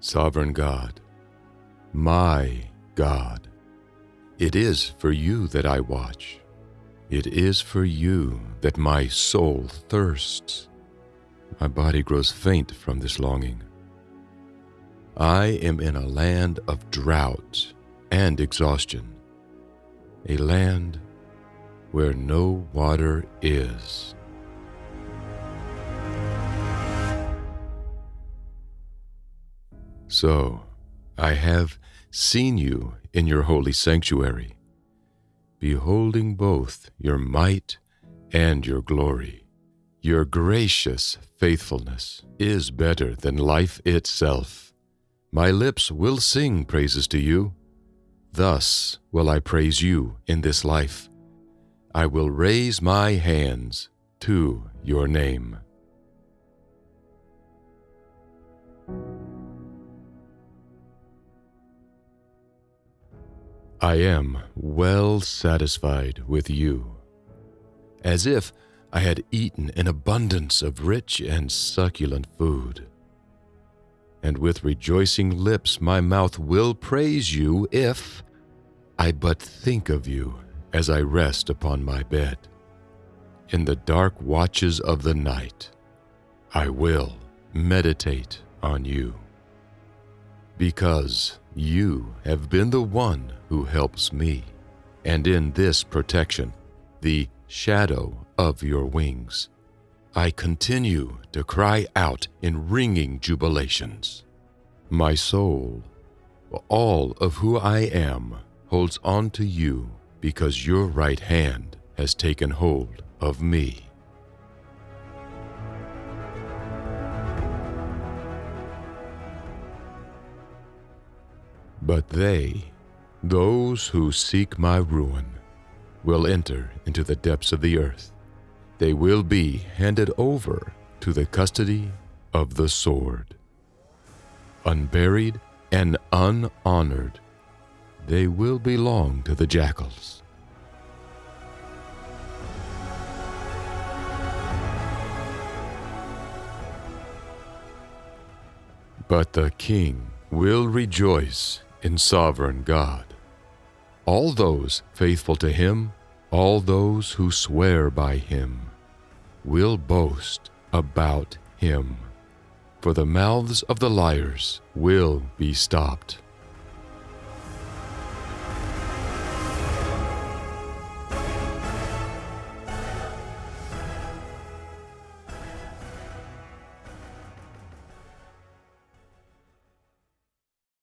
Sovereign God, my God, it is for you that I watch. It is for you that my soul thirsts. My body grows faint from this longing. I am in a land of drought and exhaustion, a land where no water is. So, I have seen you in your holy sanctuary, beholding both your might and your glory. Your gracious faithfulness is better than life itself. My lips will sing praises to you. Thus will I praise you in this life. I will raise my hands to your name. I am well satisfied with you, as if I had eaten an abundance of rich and succulent food. And with rejoicing lips, my mouth will praise you if I but think of you as I rest upon my bed. In the dark watches of the night, I will meditate on you. Because you have been the one who helps me, and in this protection, the shadow of your wings, I continue to cry out in ringing jubilations. My soul, all of who I am, holds on to you because your right hand has taken hold of me. But they, those who seek my ruin, will enter into the depths of the earth. They will be handed over to the custody of the sword. Unburied and unhonored, they will belong to the jackals. But the king will rejoice in sovereign God. All those faithful to him, all those who swear by him, will boast about him. For the mouths of the liars will be stopped.